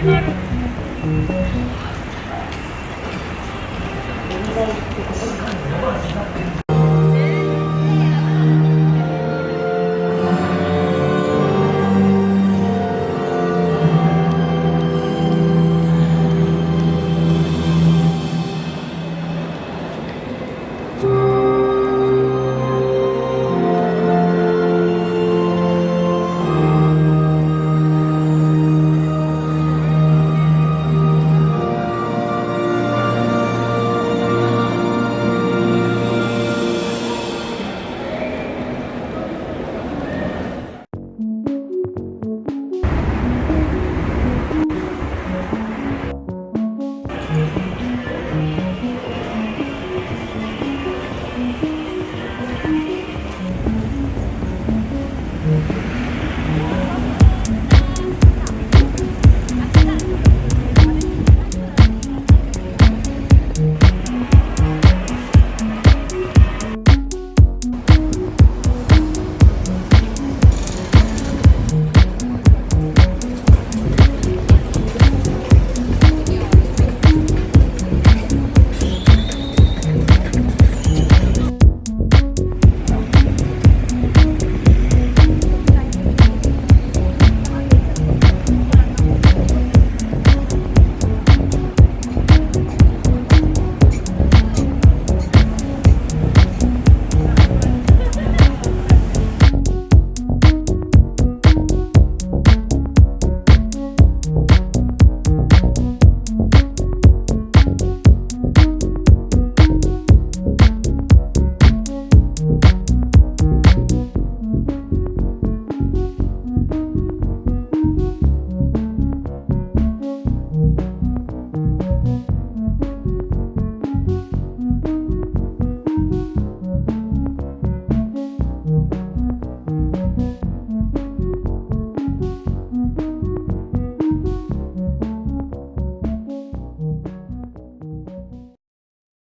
でも、あの、